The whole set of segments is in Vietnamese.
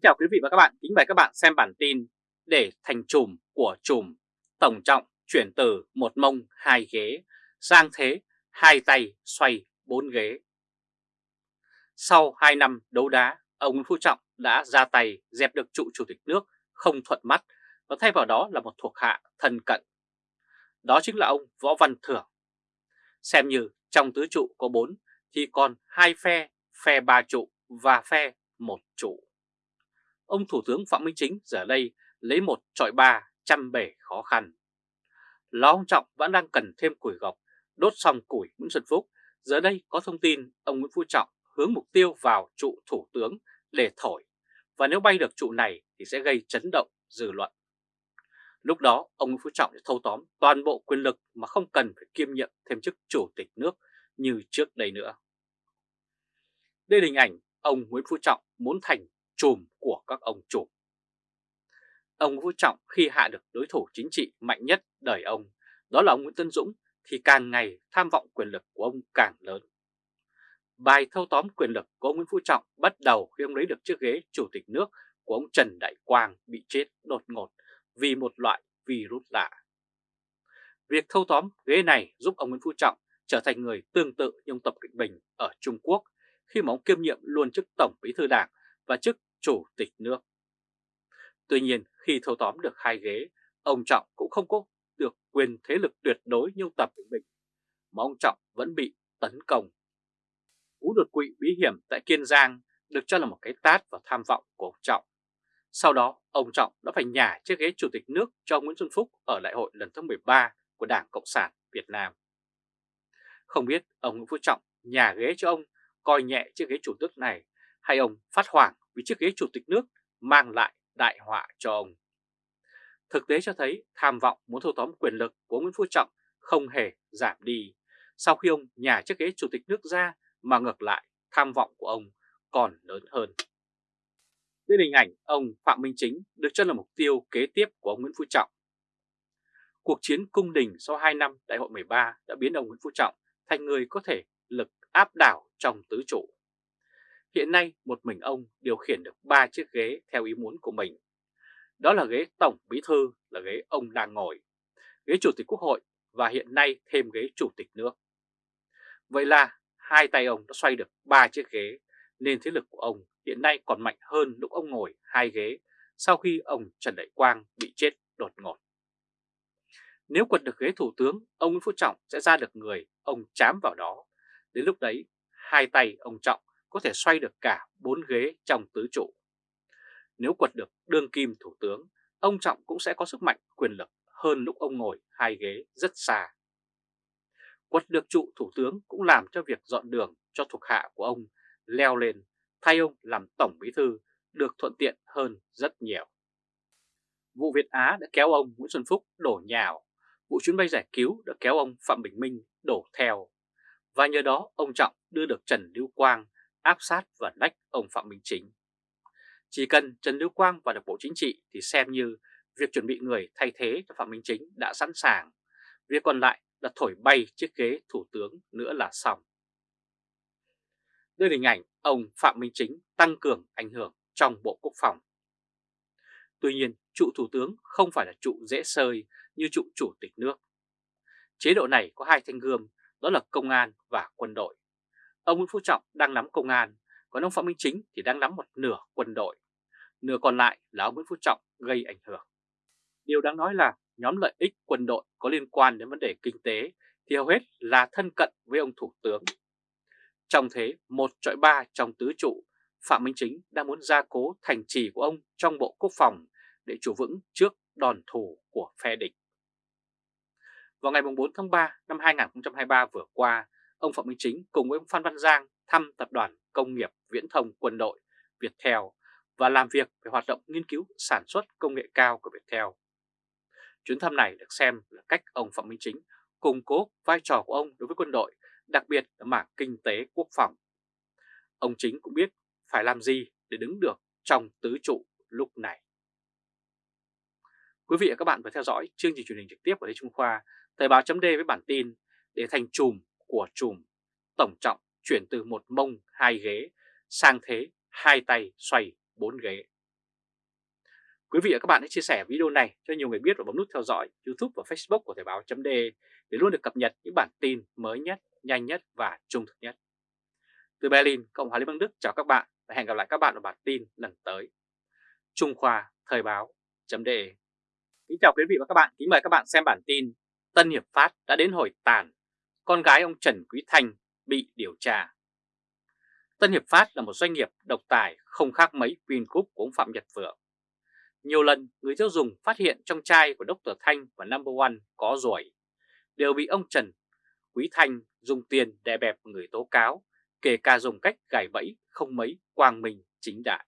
Kính chào quý vị và các bạn, kính mời các bạn xem bản tin để thành chùm của chùm tổng trọng chuyển từ một mông hai ghế sang thế hai tay xoay bốn ghế. Sau 2 năm đấu đá, ông Nguyễn Phú Trọng đã ra tay dẹp được trụ chủ tịch nước không thuận mắt và thay vào đó là một thuộc hạ thân cận. Đó chính là ông Võ Văn Thưởng. Xem như trong tứ trụ có 4 thì còn hai phe, phe ba trụ và phe một trụ ông Thủ tướng Phạm Minh Chính giờ đây lấy một trọi ba trăm bể khó khăn. lão ông Trọng vẫn đang cần thêm củi gọc, đốt xong củi Nguyễn Xuân Phúc, giờ đây có thông tin ông Nguyễn Phú Trọng hướng mục tiêu vào trụ Thủ tướng để thổi, và nếu bay được trụ này thì sẽ gây chấn động dư luận. Lúc đó ông Nguyễn Phú Trọng sẽ thâu tóm toàn bộ quyền lực mà không cần phải kiêm nhiệm thêm chức chủ tịch nước như trước đây nữa. Đây là hình ảnh ông Nguyễn Phú Trọng muốn thành chùm của các ông chủ. Ông Vũ Trọng khi hạ được đối thủ chính trị mạnh nhất đời ông, đó là ông Nguyễn Tân Dũng, thì càng ngày tham vọng quyền lực của ông càng lớn. Bài thâu tóm quyền lực của ông Nguyễn Phú Trọng bắt đầu khi ông lấy được chiếc ghế chủ tịch nước của ông Trần Đại Quang bị chết đột ngột vì một loại virus lạ. Việc thâu tóm ghế này giúp ông Nguyễn Phú Trọng trở thành người tương tự như ông Tập Cận Bình ở Trung Quốc khi mà ông kiêm nhiệm luôn chức Tổng Bí thư Đảng và chức chủ tịch nước. Tuy nhiên khi thâu tóm được hai ghế, ông Trọng cũng không có được quyền thế lực tuyệt đối như Tập Bình, mà ông Trọng vẫn bị tấn công. Cú đột quỵ bí hiểm tại Kiên Giang được cho là một cái tát vào tham vọng của ông Trọng. Sau đó, ông Trọng đã phải nhả chiếc ghế chủ tịch nước cho Nguyễn Xuân Phúc ở đại hội lần thứ 13 của Đảng Cộng sản Việt Nam. Không biết ông Nguyễn Phú Trọng nhà ghế cho ông coi nhẹ chiếc ghế chủ tịch này hay ông phát hoảng vì chiếc ghế chủ tịch nước mang lại đại họa cho ông. Thực tế cho thấy tham vọng muốn thâu tóm quyền lực của Nguyễn Phú Trọng không hề giảm đi sau khi ông nhà chiếc ghế chủ tịch nước ra mà ngược lại, tham vọng của ông còn lớn hơn. Đây là hình ảnh ông Phạm Minh Chính được cho là mục tiêu kế tiếp của ông Nguyễn Phú Trọng. Cuộc chiến cung đình sau 2 năm đại hội 13 đã biến ông Nguyễn Phú Trọng thành người có thể lực áp đảo trong tứ trụ. Hiện nay một mình ông điều khiển được 3 chiếc ghế theo ý muốn của mình. Đó là ghế Tổng Bí Thư là ghế ông đang ngồi, ghế Chủ tịch Quốc hội và hiện nay thêm ghế Chủ tịch nước. Vậy là hai tay ông đã xoay được 3 chiếc ghế nên thế lực của ông hiện nay còn mạnh hơn lúc ông ngồi hai ghế sau khi ông Trần Đại Quang bị chết đột ngột. Nếu quật được ghế thủ tướng, ông Nguyễn Phú Trọng sẽ ra được người ông chám vào đó. Đến lúc đấy, hai tay ông Trọng có thể xoay được cả bốn ghế trong tứ trụ. Nếu quật được đương kim thủ tướng, ông Trọng cũng sẽ có sức mạnh quyền lực hơn lúc ông ngồi hai ghế rất xa. Quật được trụ thủ tướng cũng làm cho việc dọn đường cho thuộc hạ của ông leo lên, thay ông làm tổng bí thư được thuận tiện hơn rất nhiều. Vụ Việt Á đã kéo ông Nguyễn Xuân Phúc đổ nhào, vụ chuyến bay giải cứu đã kéo ông Phạm Bình Minh đổ theo. Và nhờ đó ông Trọng đưa được Trần Lưu Quang áp sát và nách ông Phạm Minh Chính. Chỉ cần Trần Lưu Quang vào được Bộ Chính trị thì xem như việc chuẩn bị người thay thế cho Phạm Minh Chính đã sẵn sàng. Việc còn lại là thổi bay chiếc ghế thủ tướng nữa là xong. Đây là hình ảnh ông Phạm Minh Chính tăng cường ảnh hưởng trong Bộ Quốc phòng. Tuy nhiên, trụ thủ tướng không phải là trụ dễ sơi như trụ chủ tịch nước. Chế độ này có hai thanh gươm, đó là công an và quân đội. Ông Nguyễn Phú Trọng đang nắm công an, còn ông Phạm Minh Chính thì đang nắm một nửa quân đội. Nửa còn lại là ông Nguyễn Phú Trọng gây ảnh hưởng. Điều đáng nói là nhóm lợi ích quân đội có liên quan đến vấn đề kinh tế thì hầu hết là thân cận với ông Thủ tướng. Trong thế một trọi ba trong tứ trụ, Phạm Minh Chính đang muốn gia cố thành trì của ông trong Bộ Quốc phòng để chủ vững trước đòn thủ của phe địch. Vào ngày 4 tháng 3 năm 2023 vừa qua, ông Phạm Minh Chính cùng với ông Phan Văn Giang thăm Tập đoàn Công nghiệp Viễn thông Quân đội Viettel và làm việc về hoạt động nghiên cứu sản xuất công nghệ cao của Viettel. Chuyến thăm này được xem là cách ông Phạm Minh Chính củng cố vai trò của ông đối với quân đội, đặc biệt là mảng kinh tế quốc phòng. Ông Chính cũng biết phải làm gì để đứng được trong tứ trụ lúc này. Quý vị và các bạn vừa theo dõi chương trình truyền hình trực tiếp của Lê Trung Khoa, Thời báo chấm với bản tin để thành chùm của chùm tổng trọng chuyển từ một mông hai ghế sang thế hai tay xoay bốn ghế. Quý vị và các bạn hãy chia sẻ video này cho nhiều người biết và bấm nút theo dõi YouTube và Facebook của Thời Báo .de để luôn được cập nhật những bản tin mới nhất, nhanh nhất và trung thực nhất. Từ Berlin, Cộng hòa Liên bang Đức chào các bạn và hẹn gặp lại các bạn ở bản tin lần tới. Trung Khoa Thời Báo .de Kính chào quý vị và các bạn, kính mời các bạn xem bản tin Tân Hiệp Phát đã đến hồi tàn, con gái ông Trần Quý Thanh bị điều tra. Tân Hiệp Phát là một doanh nghiệp độc tài không khác mấy Vingroup của ông Phạm Nhật Vượng. Nhiều lần người tiêu dùng phát hiện trong chai của Dr. Thanh và Number One có ruồi, đều bị ông Trần Quý Thanh dùng tiền đè bẹp người tố cáo, kể cả dùng cách gài bẫy không mấy quang minh chính đại.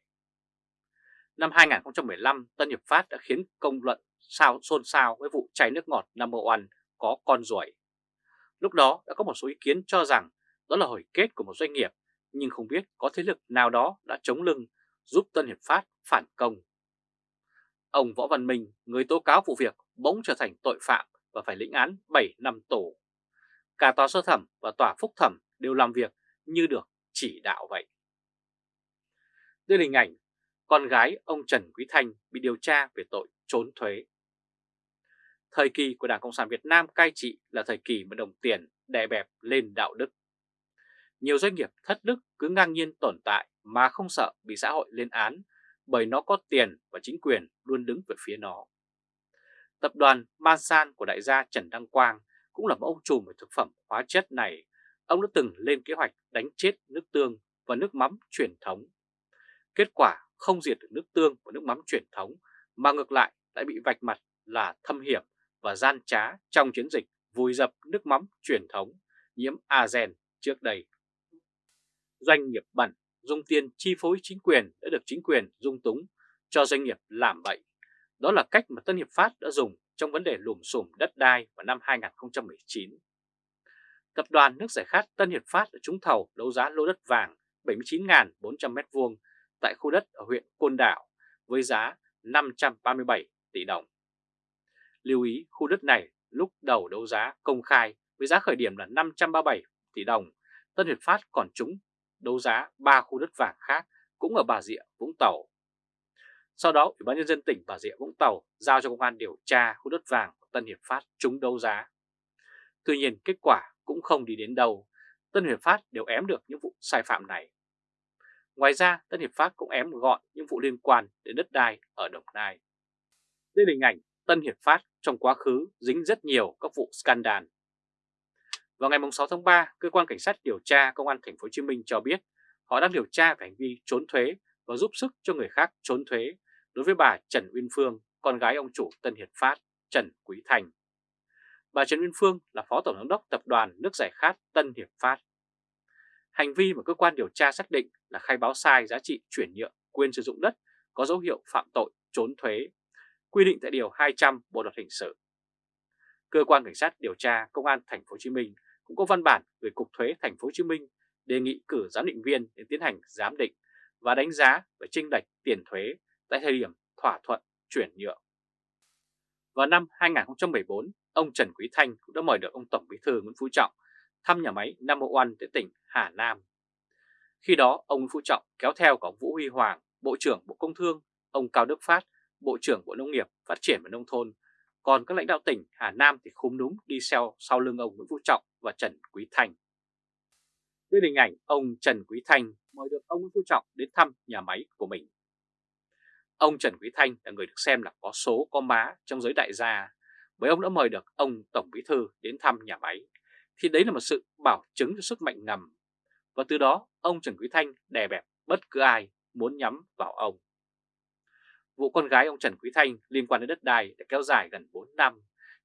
Năm 2015, Tân Hiệp Phát đã khiến công luận sao xôn xao với vụ chai nước ngọt Number One có con ruồi. Lúc đó đã có một số ý kiến cho rằng đó là hồi kết của một doanh nghiệp, nhưng không biết có thế lực nào đó đã chống lưng giúp Tân Hiệp Phát phản công. Ông Võ Văn Minh, người tố cáo vụ việc, bỗng trở thành tội phạm và phải lĩnh án 7 năm tù. Cả tòa sơ thẩm và tòa phúc thẩm đều làm việc như được chỉ đạo vậy. Đây là hình ảnh con gái ông Trần Quý Thanh bị điều tra về tội trốn thuế. Thời kỳ của Đảng Cộng sản Việt Nam cai trị là thời kỳ mà đồng tiền đè bẹp lên đạo đức. Nhiều doanh nghiệp thất đức cứ ngang nhiên tồn tại mà không sợ bị xã hội lên án bởi nó có tiền và chính quyền luôn đứng về phía nó. Tập đoàn Mansan của đại gia Trần Đăng Quang cũng là một ông trùm về thực phẩm hóa chất này. Ông đã từng lên kế hoạch đánh chết nước tương và nước mắm truyền thống. Kết quả không diệt được nước tương và nước mắm truyền thống mà ngược lại lại bị vạch mặt là thâm hiểm và gian trá trong chiến dịch vùi dập nước mắm truyền thống, nhiễm Azen trước đây. Doanh nghiệp bẩn, dùng tiền chi phối chính quyền đã được chính quyền dung túng, cho doanh nghiệp làm bậy. Đó là cách mà Tân Hiệp Phát đã dùng trong vấn đề lùm xùm đất đai vào năm 2019. Tập đoàn nước giải khát Tân Hiệp Phát đã trúng thầu đấu giá lô đất vàng 79.400m2 tại khu đất ở huyện Côn Đảo với giá 537 tỷ đồng. Lưu ý khu đất này lúc đầu đấu giá công khai với giá khởi điểm là 537 tỷ đồng, Tân Hiệp Phát còn trúng đấu giá 3 khu đất vàng khác cũng ở Bà Rịa, Vũng Tàu. Sau đó, Ủy ban Nhân dân tỉnh Bà Rịa, Vũng Tàu giao cho công an điều tra khu đất vàng của Tân Hiệp Phát trúng đấu giá. Tuy nhiên, kết quả cũng không đi đến đâu. Tân Hiệp Phát đều ém được những vụ sai phạm này. Ngoài ra, Tân Hiệp Phát cũng ém gọn những vụ liên quan đến đất đai ở Đồng Nai. Đây là hình ảnh Tân Hiệp Phát trong quá khứ dính rất nhiều các vụ scandal vào ngày 6 tháng 3, cơ quan cảnh sát điều tra công an thành phố Hồ Chí Minh cho biết họ đang điều tra về hành vi trốn thuế và giúp sức cho người khác trốn thuế đối với bà Trần Uyên Phương, con gái ông chủ Tân Hiệp Phát, Trần Quý Thành. Bà Trần Uyên Phương là Phó Tổng giám đốc Tập đoàn Nước Giải Khát Tân Hiệp Phát. Hành vi mà cơ quan điều tra xác định là khai báo sai giá trị chuyển nhượng quyền sử dụng đất có dấu hiệu phạm tội trốn thuế, quy định tại Điều 200 Bộ Luật Hình sự. Cơ quan Cảnh sát điều tra Công an Thành phố Hồ Chí Minh cũng có văn bản gửi Cục Thuế Thành phố Hồ Chí Minh đề nghị cử giám định viên để tiến hành giám định và đánh giá về chênh lệch tiền thuế tại thời điểm thỏa thuận chuyển nhượng. Vào năm 2014, ông Trần Quý Thanh cũng đã mời được ông Tổng Bí thư Nguyễn Phú Trọng thăm nhà máy Number One tại tỉnh Hà Nam. Khi đó, ông Nguyễn Phú Trọng kéo theo cả ông Vũ Huy Hoàng, Bộ trưởng Bộ Công Thương, ông Cao Đức Phát, Bộ trưởng Bộ Nông nghiệp, Phát triển và Nông thôn còn các lãnh đạo tỉnh Hà Nam thì khúm núm đi theo sau lưng ông Nguyễn Phú Trọng và Trần Quý Thanh. Đây là hình ảnh ông Trần Quý Thanh mời được ông Nguyễn Phú Trọng đến thăm nhà máy của mình. Ông Trần Quý Thanh là người được xem là có số có má trong giới đại gia bởi ông đã mời được ông Tổng Bí Thư đến thăm nhà máy. Thì đấy là một sự bảo chứng cho sức mạnh ngầm. Và từ đó ông Trần Quý Thanh đè bẹp bất cứ ai muốn nhắm vào ông. Vụ con gái ông Trần Quý Thanh liên quan đến đất đai đã kéo dài gần 4 năm,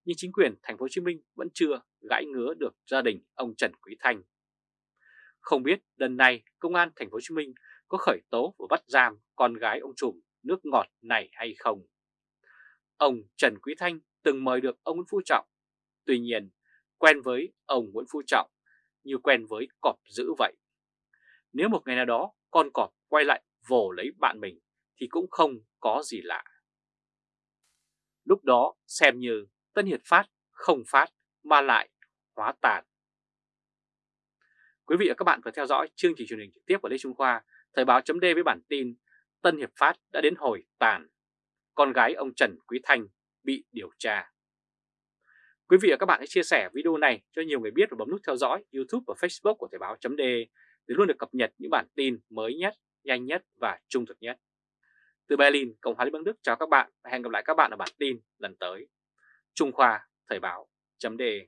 nhưng chính quyền thành phố Hồ Chí Minh vẫn chưa gãi ngứa được gia đình ông Trần Quý Thanh. Không biết lần này công an thành phố Hồ Chí Minh có khởi tố và bắt giam con gái ông trùm nước ngọt này hay không. Ông Trần Quý Thanh từng mời được ông Nguyễn Phú Trọng. Tuy nhiên, quen với ông Nguyễn Phú Trọng như quen với cọp dữ vậy. Nếu một ngày nào đó con cọp quay lại vồ lấy bạn mình thì cũng không có gì lạ. Lúc đó xem như Tân Hiệp Phát không phát mà lại hóa tàn. Quý vị và các bạn vừa theo dõi chương trình truyền hình trực tiếp của Lê Trung Khoa, Thời báo chấm với bản tin Tân Hiệp Phát đã đến hồi tàn. con gái ông Trần Quý Thanh bị điều tra. Quý vị và các bạn hãy chia sẻ video này cho nhiều người biết và bấm nút theo dõi YouTube và Facebook của Thời báo.de để luôn được cập nhật những bản tin mới nhất, nhanh nhất và trung thực nhất. Từ Berlin, Cộng hòa Liên bang Đức chào các bạn và hẹn gặp lại các bạn ở bản tin lần tới. Trung Khoa Thời Báo. Chấm đề.